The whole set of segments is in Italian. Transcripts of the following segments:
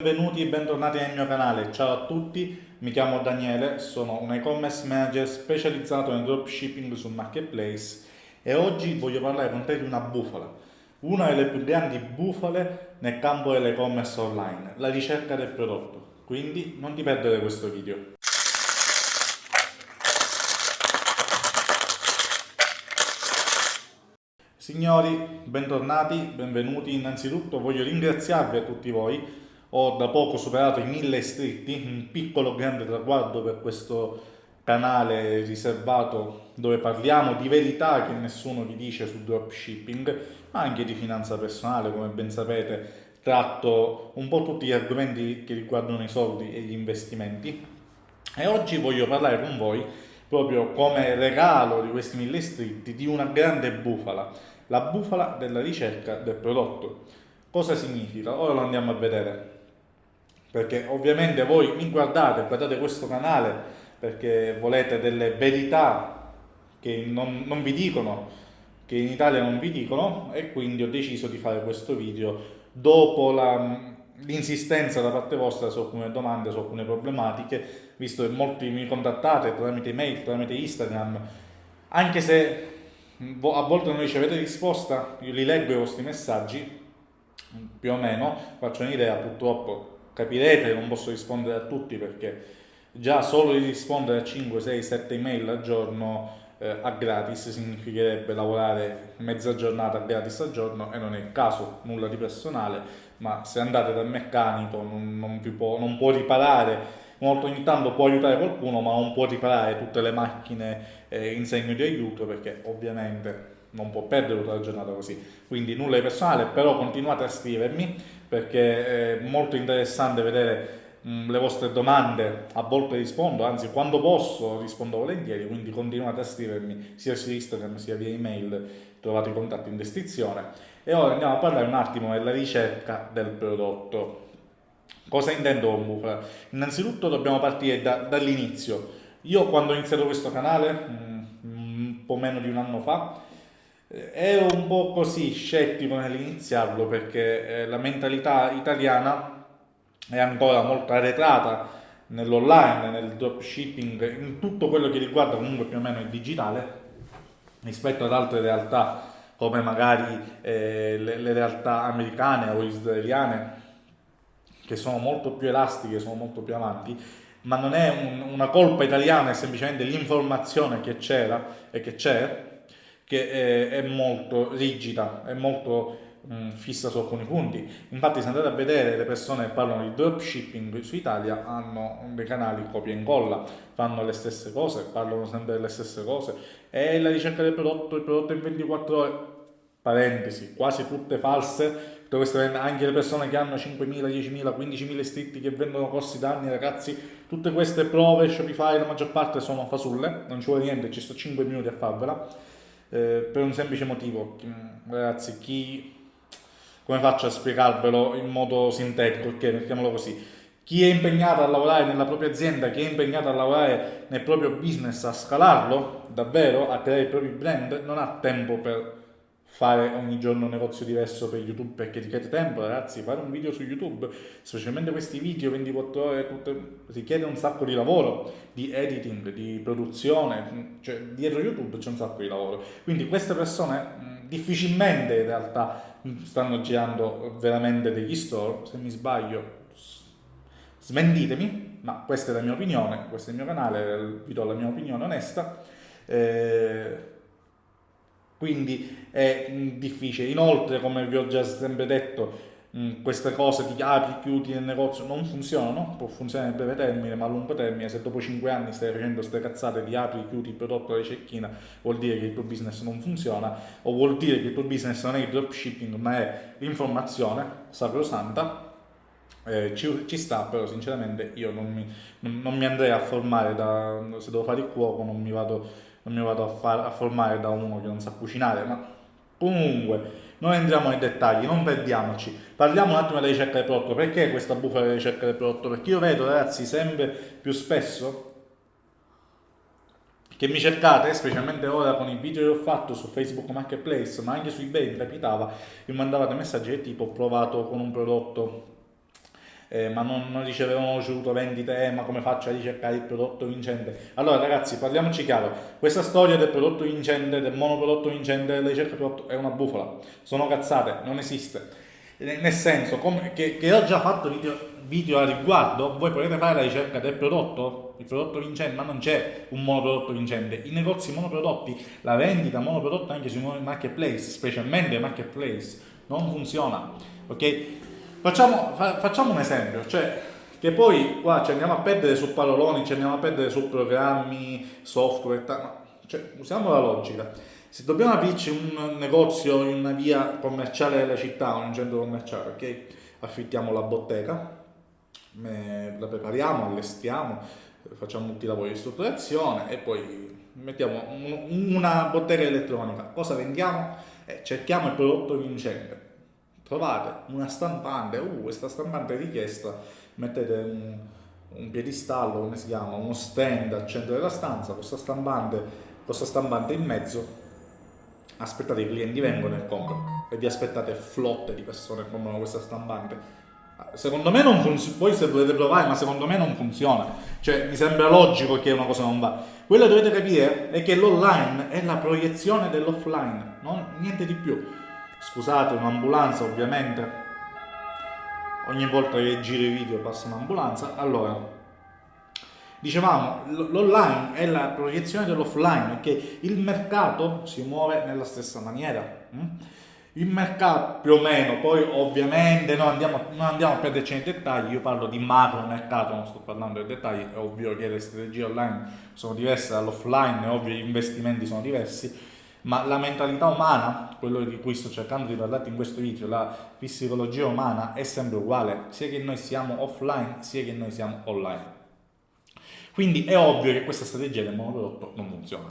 Benvenuti e bentornati nel mio canale, ciao a tutti, mi chiamo Daniele, sono un e-commerce manager specializzato in dropshipping su Marketplace e oggi voglio parlare con te di una bufala, una delle più grandi bufale nel campo dell'e-commerce online, la ricerca del prodotto, quindi non ti perdere questo video. Signori, bentornati, benvenuti, innanzitutto voglio ringraziarvi a tutti voi ho da poco superato i 1000 iscritti, un piccolo grande traguardo per questo canale riservato dove parliamo di verità che nessuno vi dice su dropshipping, ma anche di finanza personale, come ben sapete tratto un po' tutti gli argomenti che riguardano i soldi e gli investimenti e oggi voglio parlare con voi proprio come regalo di questi 1000 iscritti di una grande bufala, la bufala della ricerca del prodotto. Cosa significa? Ora lo andiamo a vedere perché ovviamente voi mi guardate, guardate questo canale perché volete delle verità che non, non vi dicono, che in Italia non vi dicono e quindi ho deciso di fare questo video dopo l'insistenza da parte vostra su alcune domande, su alcune problematiche, visto che molti mi contattate tramite email, tramite Instagram, anche se a volte non ricevete risposta, io li leggo i vostri messaggi, più o meno, faccio un'idea, purtroppo capirete non posso rispondere a tutti perché già solo di rispondere a 5, 6, 7 email al giorno eh, a gratis significherebbe lavorare mezza giornata gratis al giorno e non è il caso, nulla di personale, ma se andate dal meccanico non, non, può, non può riparare. Molto ogni tanto può aiutare qualcuno ma non può riparare tutte le macchine eh, in segno di aiuto perché ovviamente non può perdere tutta la giornata così quindi nulla di personale però continuate a scrivermi perché è molto interessante vedere mh, le vostre domande, a volte rispondo, anzi quando posso rispondo volentieri, quindi continuate a scrivermi sia su Instagram sia via email, trovate i contatti in descrizione. E ora andiamo a parlare un attimo della ricerca del prodotto. Cosa intendo con bufala? Innanzitutto dobbiamo partire da, dall'inizio. Io quando ho iniziato questo canale, mh, un po' meno di un anno fa, ero un po' così scettico nell'iniziarlo perché eh, la mentalità italiana è ancora molto arretrata nell'online, nel dropshipping, in tutto quello che riguarda comunque più o meno il digitale rispetto ad altre realtà come magari eh, le, le, realtà americane o israeliane che sono molto più elastiche, sono molto più avanti, ma non è un, una colpa italiana, è semplicemente l'informazione che c'era e che c'è che è, è molto rigida, è molto mh, fissa su alcuni punti. Infatti se andate a vedere le persone che parlano di dropshipping su Italia hanno dei canali copia e incolla, fanno le stesse cose, parlano sempre delle stesse cose. E la ricerca del prodotto, il prodotto in 24 ore, parentesi, quasi tutte false, anche le persone che hanno 5.000, 10.000, 15.000 iscritti che vendono corsi da anni, ragazzi, tutte queste prove Shopify, la maggior parte sono fasulle, non ci vuole niente, ci sto 5 minuti a farvela eh, per un semplice motivo, ragazzi, chi, come faccio a spiegarvelo in modo sintetico, ok, mettiamolo così, chi è impegnato a lavorare nella propria azienda, chi è impegnato a lavorare nel proprio business, a scalarlo davvero, a creare i propri brand, non ha tempo per fare ogni giorno un negozio diverso per YouTube perché richiede tempo, ragazzi, fare un video su YouTube, specialmente questi video 24 ore, tutte, richiede un sacco di lavoro, di editing, di produzione, cioè dietro YouTube c'è un sacco di lavoro. Quindi queste persone mh, difficilmente in realtà stanno girando veramente degli store, se mi sbaglio smentitemi, ma questa è la mia opinione, questo è il mio canale, vi do la mia opinione onesta. Eh, quindi è mm, difficile. Inoltre, come vi ho già sempre detto, mm, queste cose di apri, chiudi nel negozio non funzionano, può funzionare a breve termine, ma a lungo termine, se dopo 5 anni stai facendo queste cazzate di apri, chiudi il prodotto alla cecchina, vuol dire che il tuo business non funziona, o vuol dire che il tuo business non è il dropshipping, ma è l'informazione sacrosanta, eh, ci, ci, sta, però sinceramente io non mi, non, non mi andrei a formare da, se devo fare il cuoco, non mi vado non mi vado a, far, a formare da uno che non sa cucinare, ma comunque non entriamo nei dettagli, non perdiamoci. Parliamo un attimo della ricerca del prodotto. Perché questa bufala della ricerca del prodotto? Perché io vedo ragazzi sempre più spesso che mi cercate, specialmente ora con i video che ho fatto su Facebook Marketplace, ma anche su eBay mi capitava, mi mandavate messaggi tipo ho provato con un prodotto eh, ma non, non ricevevano ricevuto vendite, eh, ma come faccio a ricercare il prodotto vincente? Allora ragazzi, parliamoci chiaro, questa storia del prodotto vincente, del monoprodotto vincente, della ricerca prodotto è una bufala, sono cazzate, non esiste. Nel senso, come, che, che ho già fatto video, video a riguardo, voi potete fare la ricerca del prodotto, il prodotto vincente, ma non c'è un monoprodotto vincente. I negozi monoprodotti, la vendita monoprodotto anche sui marketplace, specialmente marketplace, non funziona. Ok? Facciamo, fa, facciamo un esempio, cioè che poi qua ci andiamo a perdere su paroloni, ci andiamo a perdere su programmi, software, no, cioè usiamo la logica. Se dobbiamo aprirci un negozio in una via commerciale della città, un centro commerciale, ok? Affittiamo la bottega, la prepariamo, allestiamo, facciamo tutti i lavori di strutturazione e poi mettiamo una bottega elettronica. Cosa vendiamo? Eh, cerchiamo il prodotto vincente trovate una stampante, uh, questa stampante è richiesta, mettete un, un piedistallo, come si chiama, uno stand al centro della stanza, questa stampante, questa stampante in mezzo, aspettate i clienti vengono e comprano e vi aspettate flotte di persone che comprano questa stampante. Secondo me non funziona, voi se volete provare, ma secondo me non funziona. Cioè, mi sembra logico che una cosa non va. Quello che dovete capire è che l'online è la proiezione dell'offline, niente di più scusate un'ambulanza ovviamente. Ogni volta che giro i video passa un'ambulanza. Allora dicevamo l'online è la proiezione dell'offline perché il mercato si muove nella stessa maniera hm? il mercato più o meno poi ovviamente noi andiamo, non andiamo a perderci nei dettagli. Io parlo di macro mercato non sto parlando dei dettagli. È ovvio che le strategie online sono diverse dall'offline è ovvio che gli investimenti sono diversi ma la mentalità umana, quello di cui sto cercando di parlarti in questo video, la psicologia umana è sempre uguale, sia che noi siamo offline, sia che noi siamo online. Quindi è ovvio che questa strategia del monoprodotto non funziona.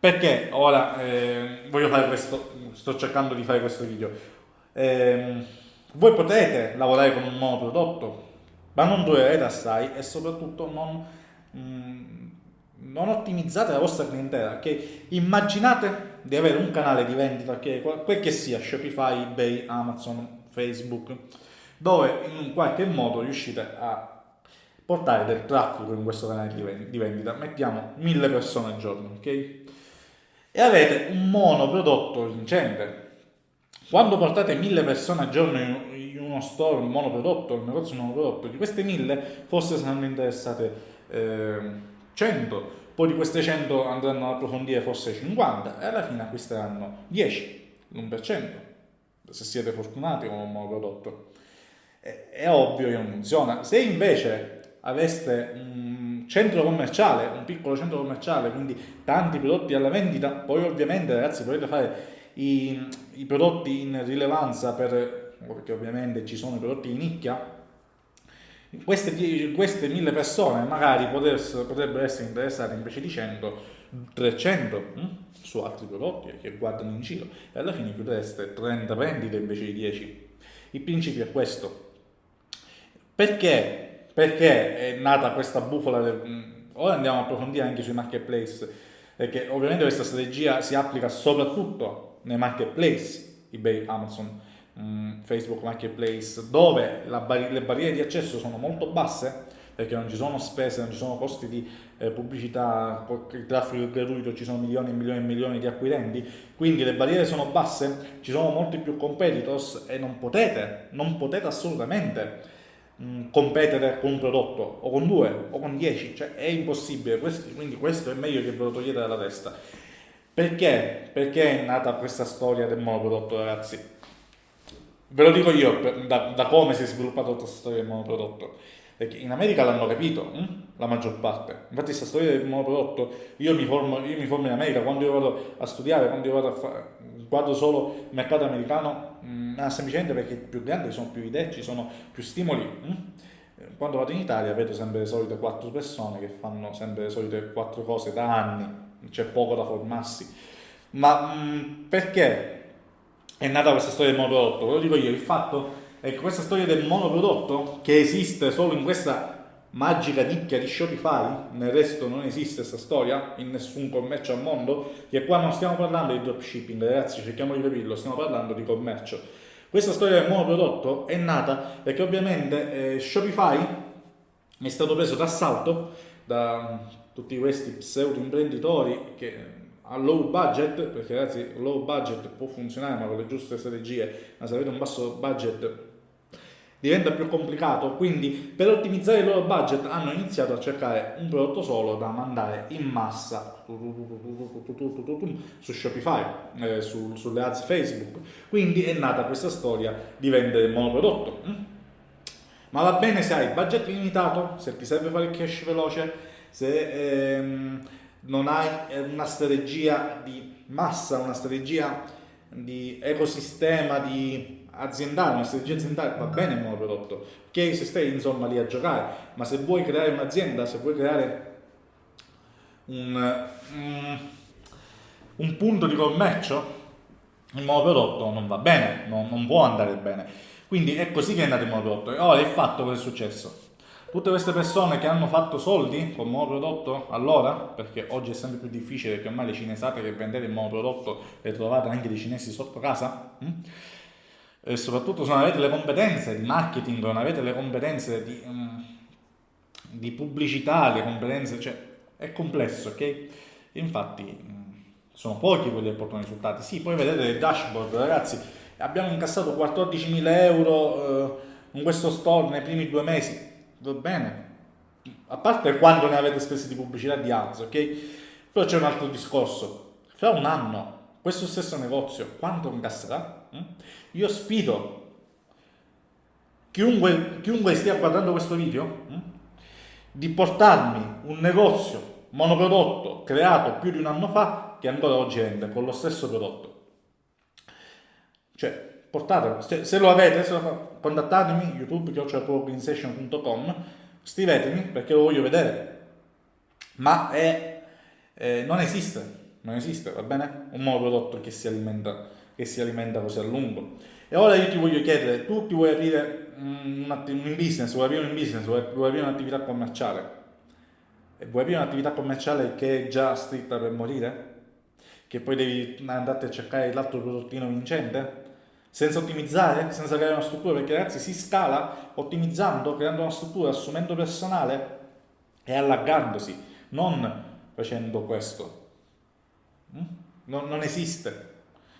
Perché ora eh, voglio fare questo, sto cercando di fare questo video. Eh, voi potete lavorare con un monoprodotto, ma non durerete assai e soprattutto non... Mh, non ottimizzate la vostra clientela, che immaginate di avere un canale di vendita che quel che sia Shopify, eBay, Amazon, Facebook, dove in un qualche modo riuscite a portare del traffico in questo canale di vendita, mettiamo mille persone al giorno, ok? E avete un monoprodotto vincente. Quando portate mille persone al giorno in uno store, un monoprodotto, un negozio monoprodotto, di queste mille forse saranno interessate eh, 100, poi di queste 100 andranno ad approfondire forse 50 e alla fine acquisteranno 10, l'1%, se siete fortunati con un nuovo prodotto. È, è ovvio che non funziona. Se invece aveste un centro commerciale, un piccolo centro commerciale, quindi tanti prodotti alla vendita, poi ovviamente ragazzi potete fare i, i prodotti in rilevanza per, perché ovviamente ci sono i prodotti di nicchia, queste, queste mille persone magari potrebbero essere interessate invece di 100, 300 hm? su altri prodotti che guardano in giro e alla fine chiudereste 30 vendite invece di 10. Il principio è questo. Perché? Perché è nata questa bufala? Del, hm, ora andiamo a approfondire anche sui marketplace, perché ovviamente questa strategia si applica soprattutto nei marketplace, eBay, Amazon, Mm, Facebook Marketplace dove bar le barriere di accesso sono molto basse perché non ci sono spese, non ci sono costi di eh, pubblicità, il traffico gratuito, ci sono milioni e milioni e milioni di acquirenti, quindi le barriere sono basse, ci sono molti più competitors e non potete, non potete assolutamente mh, mm, competere con un prodotto o con due o con dieci, cioè è impossibile, questo, quindi questo è meglio che ve lo togliete dalla testa. Perché? Perché è nata questa storia del monoprodotto ragazzi? Ve lo dico io da, da come si è sviluppata tutta questa storia del monoprodotto. Perché in America l'hanno capito, hm? la maggior parte. Infatti questa storia del monoprodotto, io mi, formo, io mi formo in America, quando io vado a studiare, quando io vado a fare, guardo solo il mercato americano, mh, mm, semplicemente perché più grande, sono più idee, ci sono più stimoli. Hm? Quando vado in Italia vedo sempre le solite quattro persone che fanno sempre le solite quattro cose da anni, c'è poco da formarsi. Ma mh, perché? È nata questa storia del monoprodotto? Lo dico io, il fatto è che questa storia del monoprodotto, che esiste solo in questa magica nicchia di Shopify, nel resto non esiste questa storia, in nessun commercio al mondo, che qua non stiamo parlando di dropshipping, ragazzi, cerchiamo di capirlo, stiamo parlando di commercio. Questa storia del monoprodotto è nata perché ovviamente eh, Shopify è stato preso d'assalto da tutti questi pseudo imprenditori che a low budget, perché ragazzi low budget può funzionare ma con le giuste strategie, ma se avete un basso budget diventa più complicato, quindi per ottimizzare il loro budget hanno iniziato a cercare un prodotto solo da mandare in massa su Shopify, eh, su, sulle ads Facebook, quindi è nata questa storia di vendere il monoprodotto. Ma va bene se hai budget limitato, se ti serve fare il cash veloce, se ehm, non hai una strategia di massa, una strategia di ecosistema, di aziendale, una strategia aziendale va bene il monoprodotto, ok? Se stai insomma lì a giocare, ma se vuoi creare un'azienda, se vuoi creare un, um, un punto di commercio, il monoprodotto non va bene, non, non può andare bene. Quindi è così che è nato il. E ora è fatto cosa è successo? Tutte queste persone che hanno fatto soldi con monoprodotto allora, perché oggi è sempre più difficile perché ormai le cinesate che vendete il monoprodotto le trovate anche dei cinesi sotto casa, hm? e soprattutto se non avete le competenze di marketing, non avete le competenze di, um, di pubblicità, le competenze, cioè è complesso, ok? Infatti um, sono pochi quelli che portano risultati. Sì, poi vedete il dashboard, ragazzi, abbiamo incassato 14.000 euro uh, in questo store nei primi due mesi, va bene, a parte quando ne avete spese di pubblicità di ads, ok? Però c'è un altro discorso, fra un anno questo stesso negozio quanto incasserà? Mm? Io sfido chiunque, chiunque stia guardando questo video mm, di portarmi un negozio monoprodotto creato più di un anno fa che ancora oggi vende con lo stesso prodotto. Cioè, portatelo, se, se lo avete, se lo, contattatemi youtube.organization.com scrivetemi perché lo voglio vedere. Ma è, eh, non esiste non esiste, va bene? Un monoprodotto che si alimenta, che si alimenta così a lungo. E ora io ti voglio chiedere, tu ti vuoi aprire un, un business, vuoi aprire un business, vuoi, vuoi aprire un'attività commerciale? E vuoi aprire un'attività commerciale che è già scritta per morire? Che poi devi andare a cercare l'altro prodottino vincente? Senza ottimizzare, senza creare una struttura, perché ragazzi si scala ottimizzando, creando una struttura, assumendo personale e allargandosi, non facendo questo. Mm? Non, non, esiste.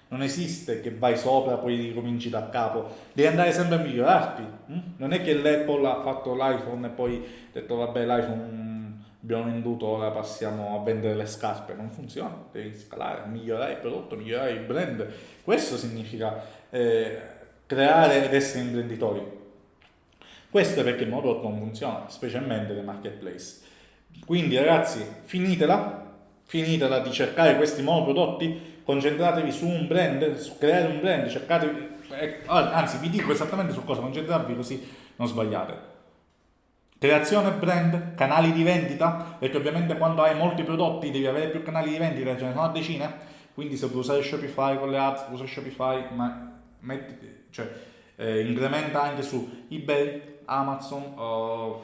Non esiste che vai sopra poi ricominci da capo. Devi andare sempre a migliorarti. Mm? Non è che l'Apple ha fatto l'iPhone e poi ha detto vabbè l'iPhone abbiamo venduto, ora passiamo a vendere le scarpe. Non funziona. Devi scalare, migliorare il prodotto, migliorare il brand. Questo significa eh, creare ed essere imprenditori. Questo è perché il modo non funziona, specialmente le marketplace. Quindi ragazzi, finitela, finitela di cercare questi monoprodotti, concentratevi su un brand, su creare un brand, cercatevi, eh, anzi vi dico esattamente su cosa concentrarvi così non sbagliate. Creazione brand, canali di vendita, perché ovviamente quando hai molti prodotti devi avere più canali di vendita, ce ne sono decine, quindi se vuoi usare Shopify con le ads, usa Shopify, ma metti, cioè, eh, incrementa anche su eBay, Amazon, uh,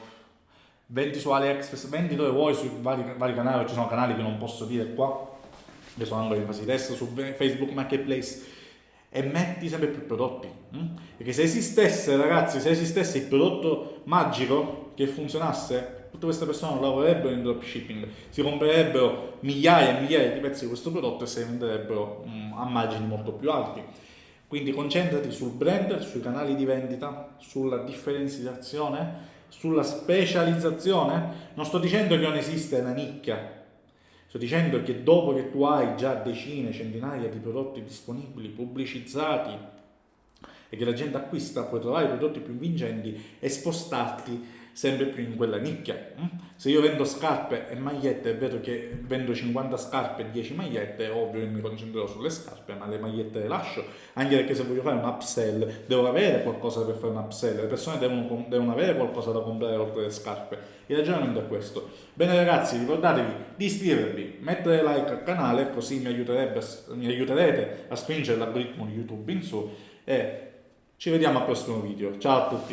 vendi su AliExpress, vendi dove vuoi sui vari, vari canali, ci sono canali che non posso dire qua, che sono ancora in fase di test su Facebook Marketplace e metti sempre più prodotti. Hm? Perché se esistesse, ragazzi, se esistesse il prodotto magico che funzionasse, tutte queste persone non lavorerebbero in dropshipping, si comprerebbero migliaia e migliaia di pezzi di questo prodotto e se venderebbero hm, a margini molto più alti. Quindi concentrati sul brand, sui canali di vendita, sulla differenziazione sulla specializzazione, non sto dicendo che non esiste una nicchia, sto dicendo che dopo che tu hai già decine, centinaia di prodotti disponibili, pubblicizzati e che la gente acquista, puoi trovare prodotti più vincenti e spostarti sempre più in quella nicchia. Mm? Se io vendo scarpe e magliette e vedo che vendo 50 scarpe e 10 magliette, è ovvio che mi concentrerò sulle scarpe, ma le magliette le lascio, anche perché se voglio fare un upsell devo avere qualcosa per fare un upsell, le persone devono, devono avere qualcosa da comprare oltre le scarpe. Il ragionamento è questo. Bene ragazzi, ricordatevi di iscrivervi, mettere like al canale, così mi, mi aiuterete a spingere l'algoritmo di YouTube in su e ci vediamo al prossimo video. Ciao a tutti!